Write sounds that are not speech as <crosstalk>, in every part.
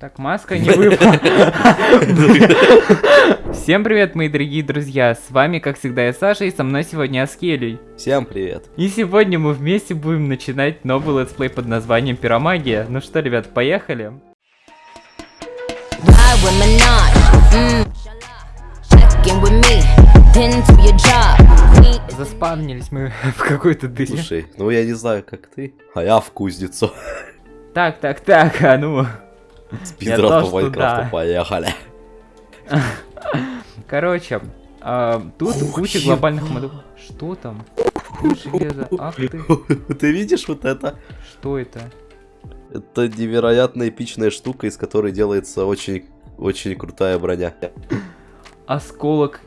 Так, маска не выпала. Всем привет, мои дорогие друзья. С вами, как всегда, я Саша, и со мной сегодня Аскелий. Всем привет. И сегодня мы вместе будем начинать новый летсплей под названием Пиромагия. Ну что, ребят, поехали. Мм. Заспавнились мы <laughs> в какой-то дыре. Слушай, ну я не знаю, как ты, а я в кузницу. Так, так, так, а ну. Спидран по Майнкрафту, поехали. Короче, а, тут куча глобальных модов. Что там? Железо? Ах ты, <laughs> Ты видишь вот это? что это? Это невероятно эпичная штука, из которой делается очень, очень крутая броня. Осколок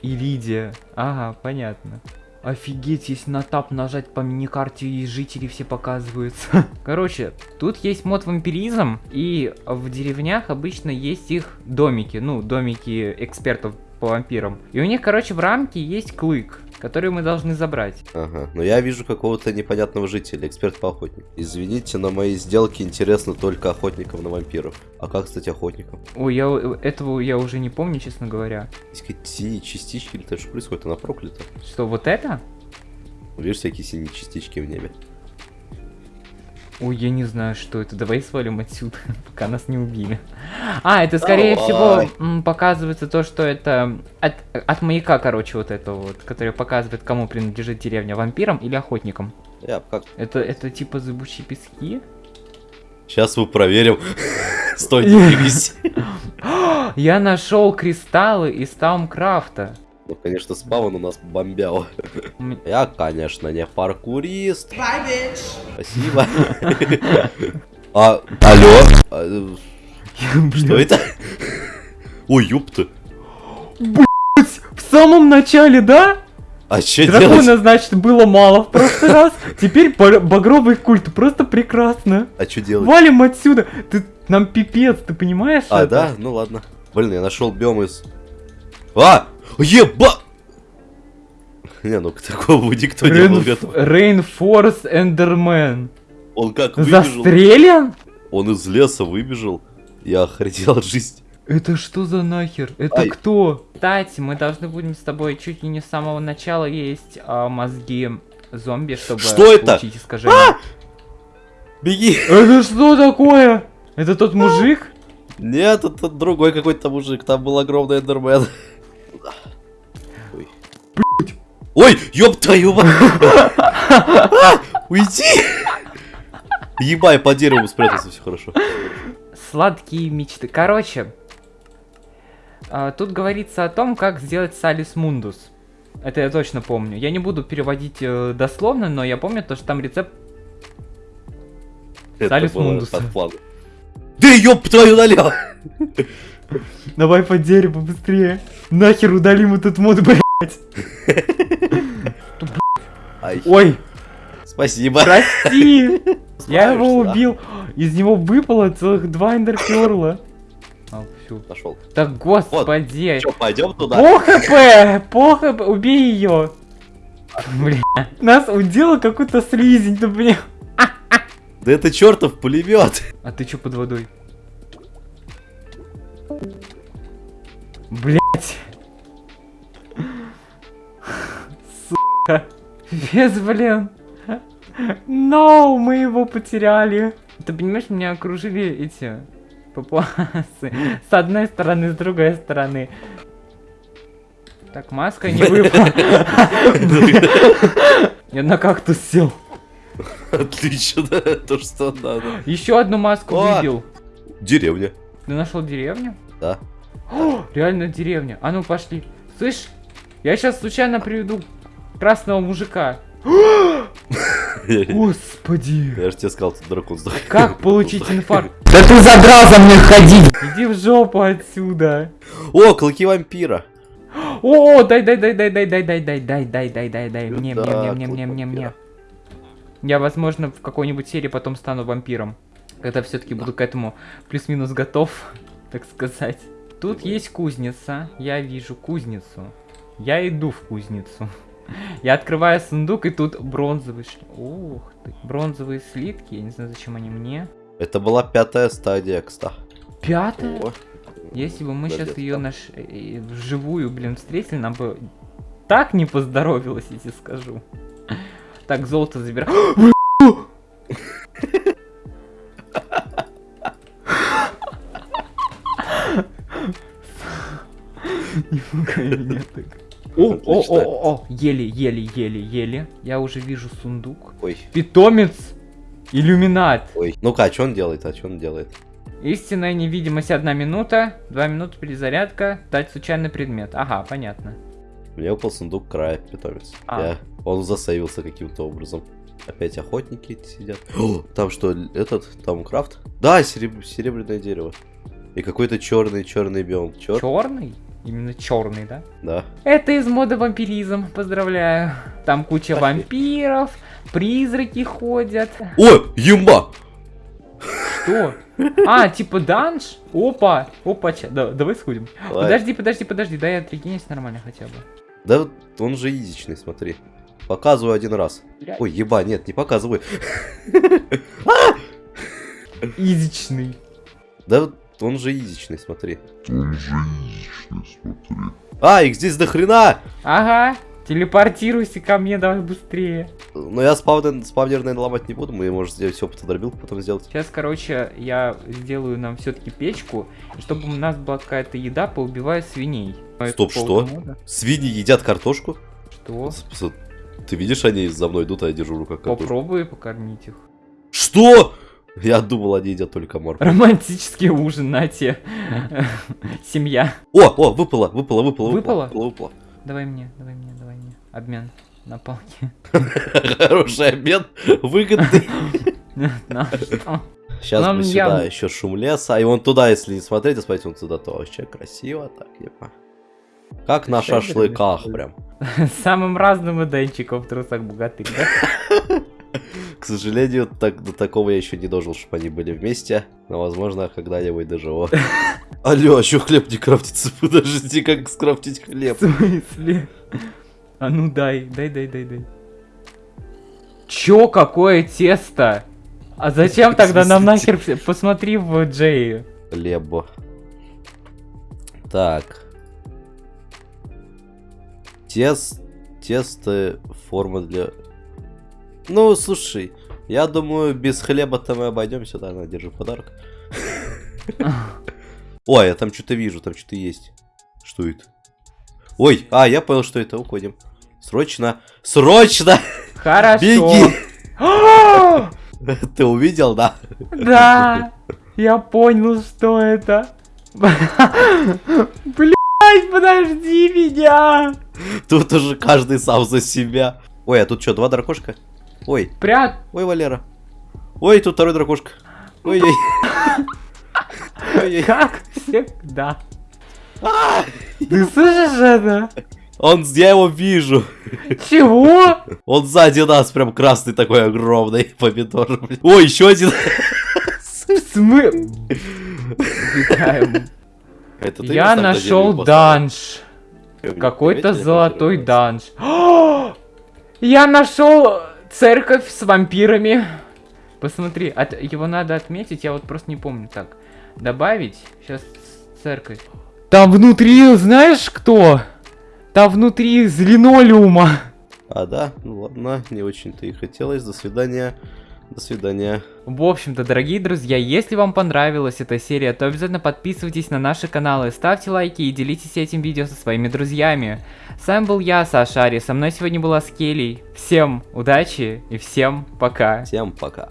Иридия. Ага, понятно. Офигеть, если на тап нажать по миникарте и жители все показываются. <laughs> Короче, тут есть мод вампиризм, и в деревнях обычно есть их домики, ну, домики экспертов по вампирам. И у них, короче, в рамке есть клык, который мы должны забрать. Ага, но я вижу какого-то непонятного жителя, эксперт по охотнику. Извините, на мои сделки интересно только охотников на вампиров. А как стать охотником? Ой, я этого я уже не помню, честно говоря. Есть какие-то синие частички или что происходит? Она проклята. Что, вот это? Видишь всякие синие частички в небе? Ой, я не знаю, что это. Давай свалим отсюда, <laughs> пока нас не убили. А, это скорее Давай. всего м, показывается то, что это от, от маяка, короче, вот этого вот, который показывает, кому принадлежит деревня, вампирам или охотникам. Я как... Это, это типа зыбучие пески? Сейчас мы проверим. <laughs> Стой, не двигайся. <gasps> Я нашел кристаллы из Таумкрафта. Ну, конечно, спавн у нас бомбял. Я, конечно, не паркурист. Спасибо. А, алло? А, Что это? Ой, ёпта. В самом начале, да? А что Дракона, делать? значит, было мало в прошлый раз. Теперь ба- багровый культ. Просто прекрасно. А что делать? Валим отсюда! Ты нам пипец, ты понимаешь? А, это? да? Ну ладно. Блин, я нашел биом из... А! Еба! Не, ну к такому никто не был Рейн- готов. Reinforce Enderman. Он как выбежал? Застрелен? Он из леса выбежал. Я охренел от жизни. Это что за нахер? Это Ай. кто? Кстати, мы должны будем с тобой чуть ли не с самого начала есть а, мозги зомби, чтобы Что это? получить искажение. Беги! Это что такое? Это тот мужик? Нет, это другой какой-то мужик. Там был огромный эндермен. Ой. Ёб твою <laughs> Уйди! Ебай, по дереву спрятался, все хорошо. Сладкие мечты. Короче, а, тут говорится о том, как сделать салис мундус. Это я точно помню. Я не буду переводить э, дословно, но я помню то, что там рецепт Салис было Мундус. под планом. Да ёб твою налево! Давай по дереву быстрее. Нахер удалим этот мод, блядь. <laughs> Ай, Ой, спасибо. прости. <laughs> Я его да? убил. Из него выпало целых два эндерперла. А, всё. Нашел. Так, господи. Че, пойдем туда? По хп, по хп, убей ее. Бля, нас удела какой-то слизень, да бля. Да это чертов пулемет. А ты чё под водой? Блять. Сука. Без, блин. No, мы его потеряли. Ты понимаешь, меня окружили эти папуасы. С одной стороны, с другой стороны. Так, маска не выпала. Я на кактус сел. Отлично, то, что надо. Еще одну маску выбил. Деревня. Ты нашел деревню? Да. О, реально деревня. А ну пошли. Слышь, я сейчас случайно приведу красного мужика. Господи. Я же тебе сказал, тут дракон сдох. Как получить инфаркт? Да ты задрал за мной ходить! Иди в жопу отсюда. О, клыки вампира. О, дай, дай, дай, дай, дай, дай, дай, дай, дай, дай, дай, дай, дай. Мне, мне, мне, мне, мне, мне, мне. Я, возможно, в какой-нибудь серии потом стану вампиром. Когда все-таки буду к этому плюс-минус готов, так сказать. Тут есть кузница. Я вижу кузницу. Я иду в кузницу. Я открываю сундук, и тут бронзовый... Ух ты. Бронзовые слитки. Я не знаю, зачем они мне. Это была пятая стадия, кстати. Пятая? О, Если бы мы Да сейчас ее наш... э, вживую, блин, встретили, нам бы так не поздоровилось, если скажу. Так, золото забирай. <gasps> <laughs> Не пугай меня так. О, о, о, о, о, еле, еле, еле, еле. Я уже вижу сундук. Ой, Питомец. Иллюминат. ой. Ну-ка, а что он делает? А что он делает? Истинная невидимость одна минута, два минуты перезарядка, дать случайный предмет. Ага, понятно. Мне выпал сундук края, питомец. А. Я... Он засейвился каким-то образом. Опять охотники сидят. О, там что, этот, там крафт? Да, сереб- серебряное дерево. И какой-то черный, черный биом. Чер? Черный? Именно черный, да? Да. Это из мода вампиризм, поздравляю. Там куча вампиров, призраки ходят. О, юмба! Что? А, типа данж? Опа, опа, ча- да, давай сходим. Давай. Подожди, подожди, подожди, дай я отрегенюсь нормально хотя бы. Да вот он же изичный, смотри. Показываю один раз. Блядь. Ой, еба, нет, не показывай. Изичный. Да вот он же изичный, смотри. А, их здесь до хрена! Ага, телепортируйся ко мне, давай быстрее. Но я спавнер, спавнер, наверное, ломать не буду. Мы, может, сделать все дробилку потом сделать. Сейчас, короче, я сделаю нам все-таки печку, чтобы у нас была какая-то еда, поубиваю свиней. Стоп, Это что? мода. Свиньи едят картошку? Что? С- с- Ты видишь, они за мной идут, а я держу в руках картошку. Попробуй покормить их. Что? Я думал, они едят только морковь. Романтический ужин, на те. Семья. О, о, выпало, выпало, выпало, Выпало? выпало, выпало. Давай мне, давай мне, давай мне. Обмен на палки. Хороший обмен, выгодный. <laughs> Сейчас Нам бы сюда еще шум леса. И вон туда, если не смотреть, а смотреть вон туда, то вообще красиво так, епа. Как на шашлыках прям. <laughs> Самым разным иденчиком в трусах богатых, да? К сожалению, так, до такого я еще не дожил, чтобы они были вместе. Но, возможно, когда-нибудь доживу. <laughs> Алло, а что хлеб не крафтится? <laughs> Подожди, как скрафтить хлеб? В смысле? А ну дай, дай, дай, дай, дай. Чё, какое тесто? А зачем <laughs> тогда нам нахер... Посмотри в Джей. Хлебо. Так. Тест... Тесто, форма для... Ну, слушай, я думаю, без хлеба-то мы обойдемся, да, на, держи подарок. <laughs> Ой, я там что-то вижу, там что-то есть. Что это? Ой, а, я понял, что это, уходим. Срочно, срочно! Хорошо. Беги! <gasps> Ты увидел, да? Да, я понял, что это. <laughs> Блять, подожди меня. Тут уже каждый сам за себя. Ой, а тут что, два дракошка? Ой, Прят. ой, Валера. Ой, тут второй дракошка. Ой-ой. Как всегда. Ты слышишь это? Он, я его вижу. Чего? Он сзади нас, прям красный такой огромный помидор. Ой, еще один. Ты Я нашел данж. Какой-то золотой данж. <gasps> Я нашел церковь с вампирами. Посмотри, от- его надо отметить, я вот просто не помню. Так, добавить. Сейчас церковь. Там внутри, знаешь кто? Там внутри из линолеума. А, да? Ну ладно, не очень-то и хотелось. До свидания. До свидания. В общем-то, дорогие друзья, если вам понравилась эта серия, то обязательно подписывайтесь на наши каналы, ставьте лайки и делитесь этим видео со своими друзьями. С вами был я, Саша Ари, со мной сегодня была Скелли. Всем удачи и всем пока. Всем пока.